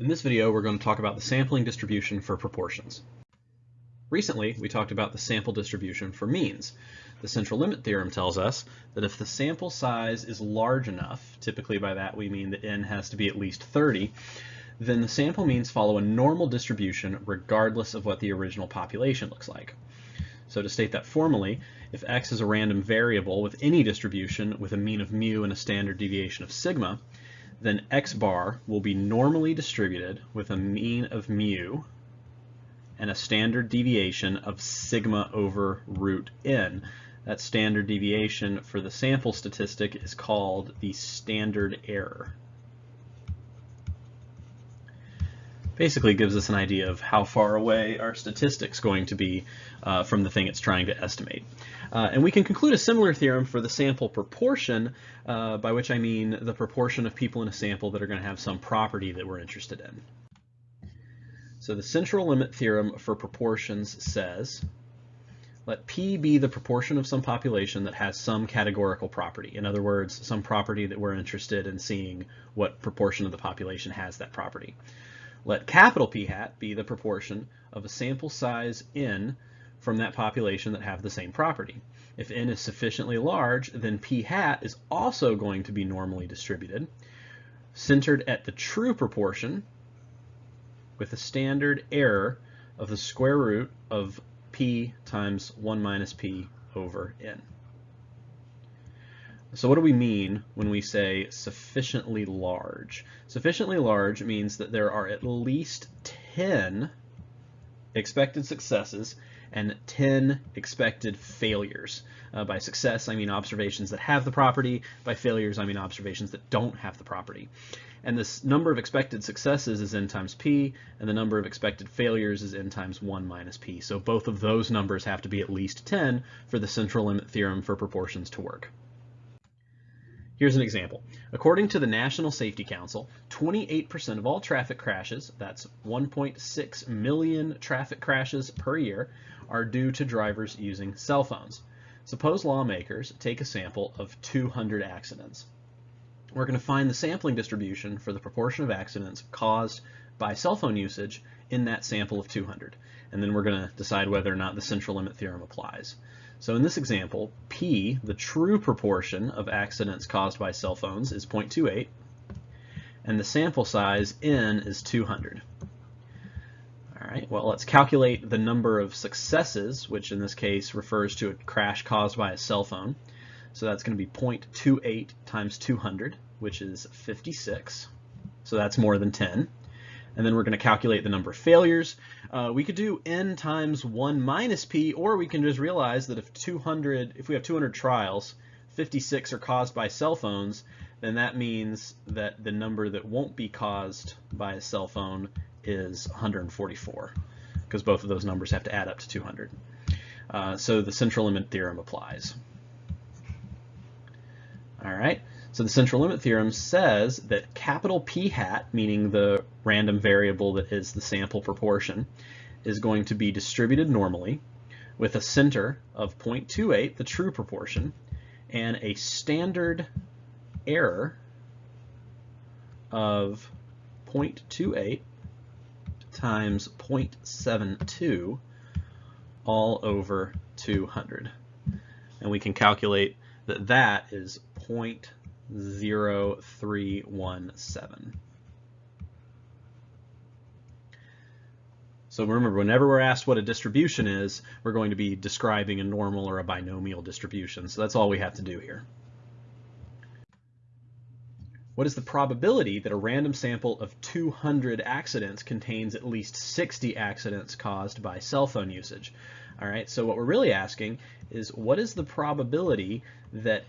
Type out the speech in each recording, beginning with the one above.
In this video, we're going to talk about the sampling distribution for proportions. Recently, we talked about the sample distribution for means. The central limit theorem tells us that if the sample size is large enough, typically by that we mean that n has to be at least 30, then the sample means follow a normal distribution regardless of what the original population looks like. So to state that formally, if x is a random variable with any distribution with a mean of mu and a standard deviation of sigma, then x bar will be normally distributed with a mean of mu and a standard deviation of sigma over root n. That standard deviation for the sample statistic is called the standard error. Basically gives us an idea of how far away our statistic's going to be uh, from the thing it's trying to estimate. Uh, and we can conclude a similar theorem for the sample proportion, uh, by which I mean the proportion of people in a sample that are going to have some property that we're interested in. So the central limit theorem for proportions says, let P be the proportion of some population that has some categorical property. In other words, some property that we're interested in seeing what proportion of the population has that property. Let capital P hat be the proportion of a sample size n from that population that have the same property. If n is sufficiently large, then p hat is also going to be normally distributed, centered at the true proportion with a standard error of the square root of p times 1 minus p over n. So what do we mean when we say sufficiently large? Sufficiently large means that there are at least 10 expected successes and 10 expected failures. Uh, by success, I mean observations that have the property. By failures, I mean observations that don't have the property. And this number of expected successes is n times p, and the number of expected failures is n times 1 minus p. So both of those numbers have to be at least 10 for the central limit theorem for proportions to work. Here's an example. According to the National Safety Council, 28% of all traffic crashes, that's 1.6 million traffic crashes per year, are due to drivers using cell phones. Suppose lawmakers take a sample of 200 accidents. We're going to find the sampling distribution for the proportion of accidents caused by cell phone usage in that sample of 200. And then we're going to decide whether or not the central limit theorem applies. So in this example, P, the true proportion of accidents caused by cell phones, is 0.28, and the sample size, N, is 200. All right, well, let's calculate the number of successes, which in this case refers to a crash caused by a cell phone. So that's going to be 0.28 times 200, which is 56. So that's more than 10 and then we're going to calculate the number of failures. Uh, we could do n times 1 minus p, or we can just realize that if 200, if we have 200 trials, 56 are caused by cell phones, then that means that the number that won't be caused by a cell phone is 144, because both of those numbers have to add up to 200. Uh, so the central limit theorem applies. All right. So the central limit theorem says that capital P hat, meaning the random variable that is the sample proportion, is going to be distributed normally with a center of 0.28, the true proportion, and a standard error of 0.28 times 0.72 all over 200. And we can calculate that that is 0. 0317. So remember, whenever we're asked what a distribution is, we're going to be describing a normal or a binomial distribution. So that's all we have to do here. What is the probability that a random sample of 200 accidents contains at least 60 accidents caused by cell phone usage? All right, so what we're really asking is what is the probability that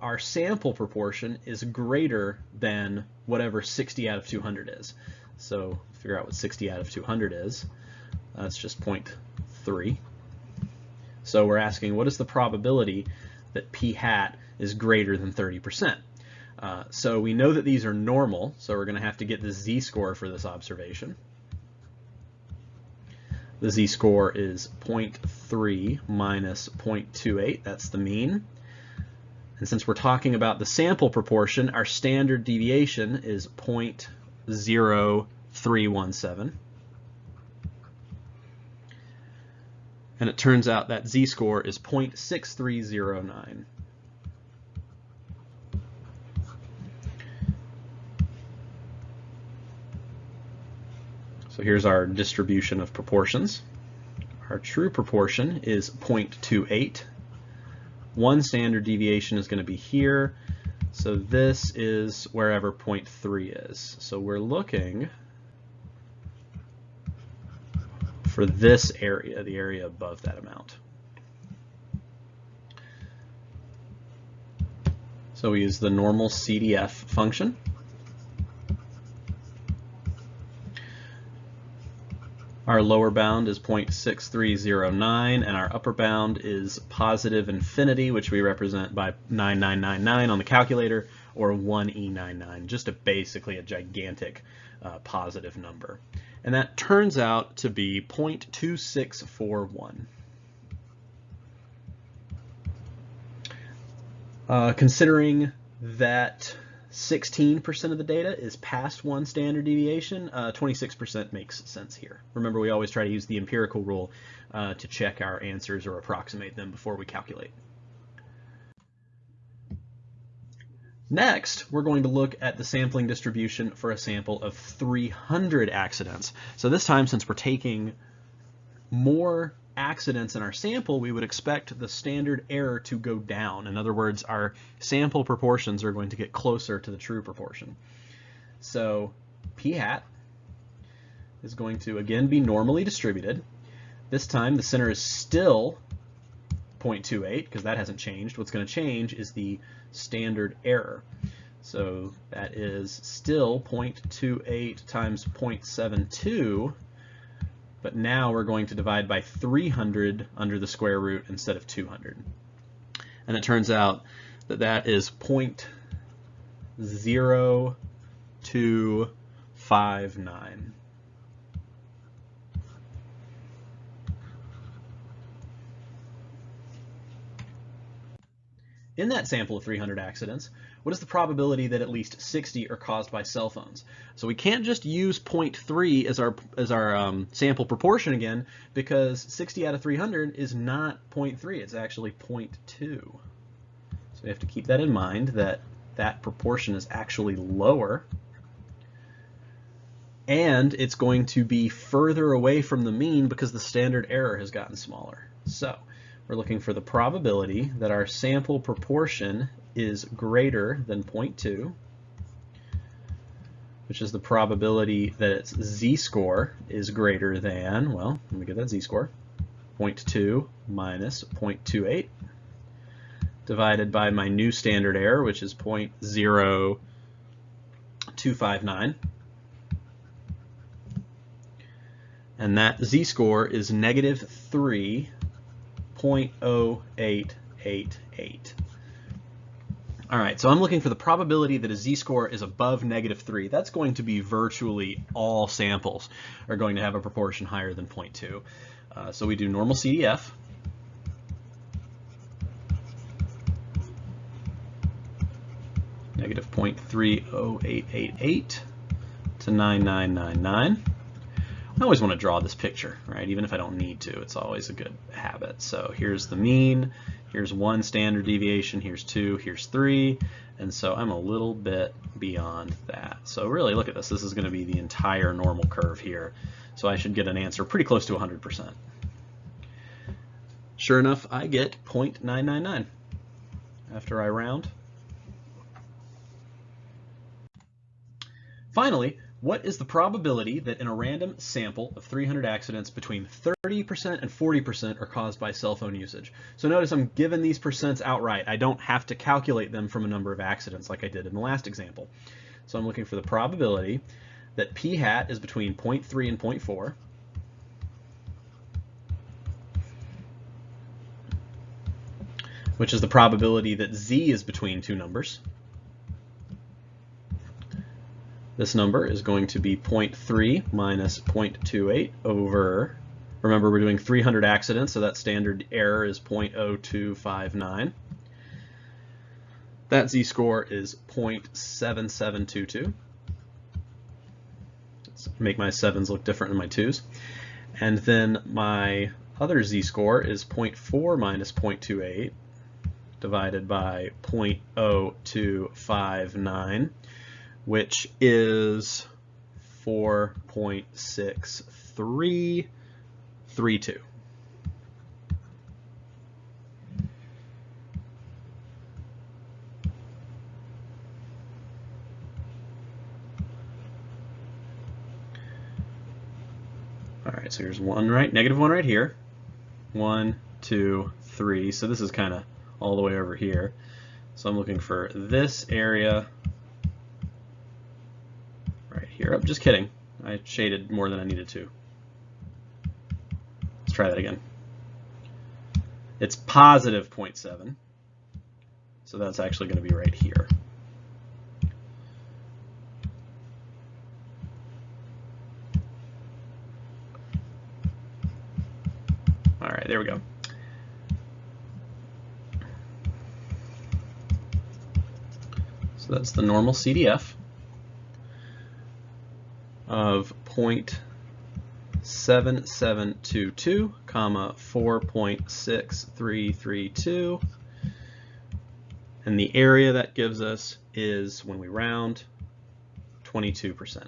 our sample proportion is greater than whatever 60 out of 200 is. So figure out what 60 out of 200 is. That's just 0.3. So we're asking what is the probability that p hat is greater than 30%. Uh, so we know that these are normal, so we're going to have to get the z-score for this observation. The z-score is 0.3 minus 0.28, that's the mean. And since we're talking about the sample proportion, our standard deviation is 0.0317. And it turns out that z-score is 0.6309. So here's our distribution of proportions. Our true proportion is 0.28. One standard deviation is going to be here. So this is wherever 0.3 is. So we're looking for this area, the area above that amount. So we use the normal CDF function. Our lower bound is 0.6309 and our upper bound is positive infinity, which we represent by 9999 on the calculator or 1E99, just a basically a gigantic uh, positive number. And that turns out to be 0.2641. Uh, considering that 16% of the data is past one standard deviation, 26% uh, makes sense here. Remember, we always try to use the empirical rule uh, to check our answers or approximate them before we calculate. Next, we're going to look at the sampling distribution for a sample of 300 accidents. So this time, since we're taking more accidents in our sample, we would expect the standard error to go down. In other words, our sample proportions are going to get closer to the true proportion. So p hat is going to again be normally distributed. This time the center is still 0.28 because that hasn't changed. What's going to change is the standard error. So that is still 0.28 times 0.72 but now we're going to divide by 300 under the square root instead of 200. And it turns out that that is 0.0259. In that sample of 300 accidents, what is the probability that at least 60 are caused by cell phones? So we can't just use 0.3 as our, as our um, sample proportion again, because 60 out of 300 is not 0.3, it's actually 0.2. So we have to keep that in mind, that that proportion is actually lower. And it's going to be further away from the mean because the standard error has gotten smaller. So we're looking for the probability that our sample proportion is greater than 0.2, which is the probability that its z-score is greater than, well, let me get that z-score, 0.2 minus 0.28 divided by my new standard error, which is 0.0259. And that z-score is negative 3 0.0888. All right, so I'm looking for the probability that a z-score is above negative 3. That's going to be virtually all samples are going to have a proportion higher than 0.2. Uh, so we do normal CDF. Negative 0.30888 to 9999. I always want to draw this picture, right? Even if I don't need to, it's always a good habit. So here's the mean, here's one standard deviation, here's two, here's three, and so I'm a little bit beyond that. So really look at this, this is going to be the entire normal curve here. So I should get an answer pretty close to 100%. Sure enough, I get 0.999 after I round. Finally, what is the probability that in a random sample of 300 accidents between 30% and 40% are caused by cell phone usage? So notice I'm given these percents outright. I don't have to calculate them from a number of accidents like I did in the last example. So I'm looking for the probability that p hat is between 0.3 and 0.4. which is the probability that z is between two numbers. This number is going to be 0.3 minus 0.28 over, remember we're doing 300 accidents, so that standard error is 0.0259. That z-score is 0.7722. make my 7s look different than my 2s. And then my other z-score is 0.4 minus 0.28 divided by 0.0259, which is 4.6332. All right, so here's one right, negative one right here. One, two, three. So this is kind of all the way over here. So I'm looking for this area oh, just kidding. I shaded more than I needed to. Let's try that again. It's positive 0.7. So that's actually going to be right here. All right, there we go. So that's the normal CDF of 0.7722, comma 4.6332. And the area that gives us is, when we round, 22%.